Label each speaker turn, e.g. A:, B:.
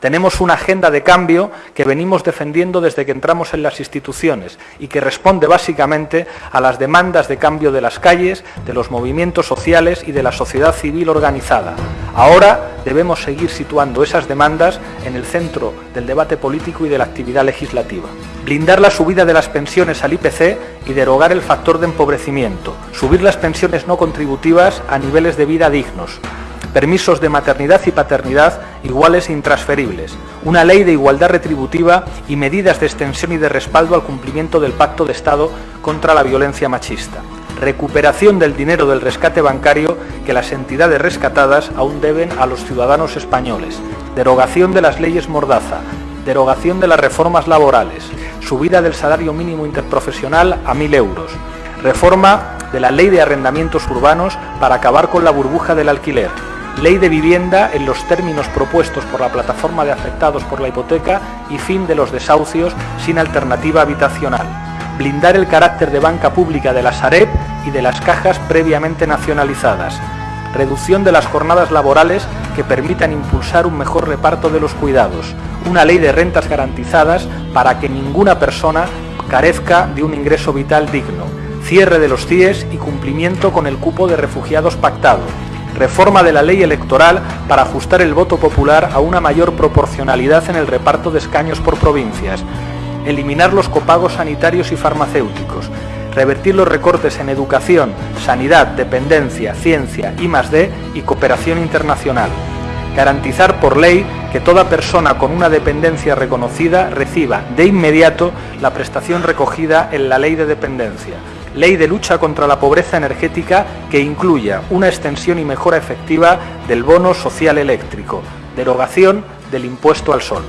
A: Tenemos una agenda de cambio que venimos defendiendo desde que entramos en las instituciones y que responde básicamente a las demandas de cambio de las calles, de los movimientos sociales y de la sociedad civil organizada. Ahora debemos seguir situando esas demandas en el centro del debate político y de la actividad legislativa. Blindar la subida de las pensiones al IPC y derogar el factor de empobrecimiento. Subir las pensiones no contributivas a niveles de vida dignos permisos de maternidad y paternidad iguales e intransferibles, una ley de igualdad retributiva y medidas de extensión y de respaldo al cumplimiento del Pacto de Estado contra la violencia machista, recuperación del dinero del rescate bancario que las entidades rescatadas aún deben a los ciudadanos españoles, derogación de las leyes Mordaza, derogación de las reformas laborales, subida del salario mínimo interprofesional a 1.000 euros, reforma de la ley de arrendamientos urbanos para acabar con la burbuja del alquiler, Ley de vivienda en los términos propuestos por la plataforma de afectados por la hipoteca y fin de los desahucios sin alternativa habitacional. Blindar el carácter de banca pública de la Sareb y de las cajas previamente nacionalizadas. Reducción de las jornadas laborales que permitan impulsar un mejor reparto de los cuidados. Una ley de rentas garantizadas para que ninguna persona carezca de un ingreso vital digno. Cierre de los CIES y cumplimiento con el cupo de refugiados pactado reforma de la ley electoral para ajustar el voto popular a una mayor proporcionalidad en el reparto de escaños por provincias, eliminar los copagos sanitarios y farmacéuticos, revertir los recortes en educación, sanidad, dependencia, ciencia, I+D y cooperación internacional, garantizar por ley que toda persona con una dependencia reconocida reciba de inmediato la prestación recogida en la ley de dependencia, ley de lucha contra la pobreza energética que incluya una extensión y mejora efectiva del bono social eléctrico, derogación del impuesto al sol.